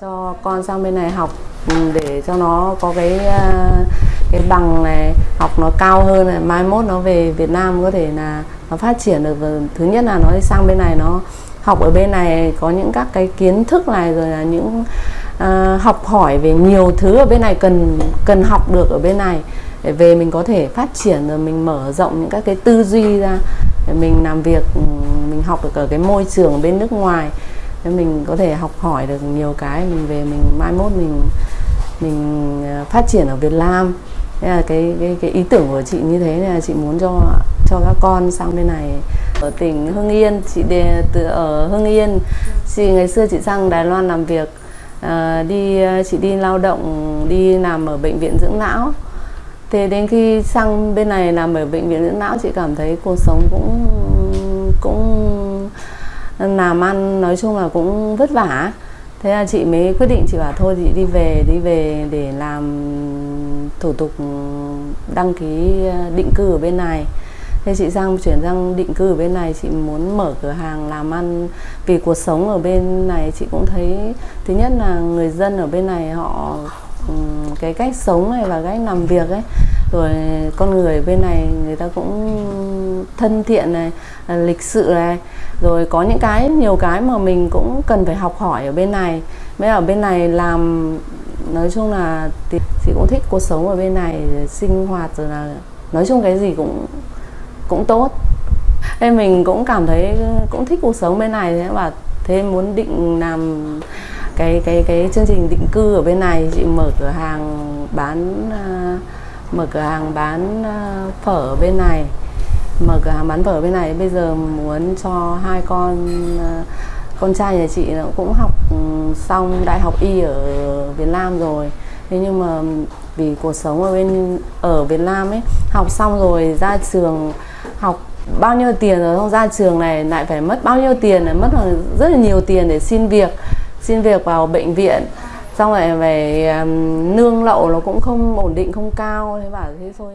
cho con sang bên này học ừ, để cho nó có cái à, cái bằng này học nó cao hơn này mai mốt nó về Việt Nam có thể là nó phát triển được. Và thứ nhất là nó đi sang bên này nó học ở bên này có những các cái kiến thức này rồi là những uh, học hỏi về nhiều thứ ở bên này cần cần học được ở bên này để về mình có thể phát triển rồi mình mở rộng những các cái tư duy ra để mình làm việc ừ, mình học được ở cái môi trường bên nước ngoài để mình có thể học hỏi được nhiều cái mình về mình mai mốt mình mình ờ, phát triển ở Việt Nam. Thế là cái cái cái ý tưởng của chị như thế là chị muốn cho cho các con sang bên này. Ở tỉnh Hưng Yên chị đề, từ ở Hưng Yên chị ngày xưa chị sang Đài Loan làm việc à, đi ờ, chị đi lao động đi làm ở bệnh viện dưỡng lão. Thế đến khi sang bên này làm ở bệnh viện dưỡng lão chị cảm thấy cuộc sống cũng cũng làm ăn nói chung là cũng vất vả. Thế là chị mới quyết định, chị bảo thôi, chị đi về đi về để làm thủ tục đăng ký định cư ở bên này. Thế chị sang chuyển sang định cư ở bên này, chị muốn mở cửa hàng làm ăn vì cuộc sống ở bên này. Chị cũng thấy, thứ nhất là người dân ở bên này họ cái cách sống này và cách làm việc ấy rồi con người bên này người ta cũng thân thiện này à, lịch sự này. Rồi có những cái nhiều cái mà mình cũng cần phải học hỏi ở bên này. Mới ở bên này làm nói chung là chị cũng thích cuộc sống ở bên này sinh hoạt rồi là nói chung cái gì cũng cũng tốt. Nên mình cũng cảm thấy cũng thích cuộc sống bên này. Thế và thế muốn định làm cái cái cái chương trình định cư ở bên này chị mở cửa hàng bán uh, mở cửa hàng bán ờ, phở bên này. Mở cửa hàng bán phở bên này, bây giờ muốn cho hai con ờ, con trai nhà chị nó cũng học ừ, xong đại học y ở Việt Nam rồi. Thế nhưng mà vì cuộc sống ở bên, ở Việt Nam ấy, học xong rồi ra trường, học bao nhiêu tiền rồi không ra trường này lại phải mất bao nhiêu tiền này, mất rất là nhiều tiền để xin việc xin việc vào bệnh viện xong rồi về um, nương lậu nó cũng không ổn định không cao thế bảo thế thôi.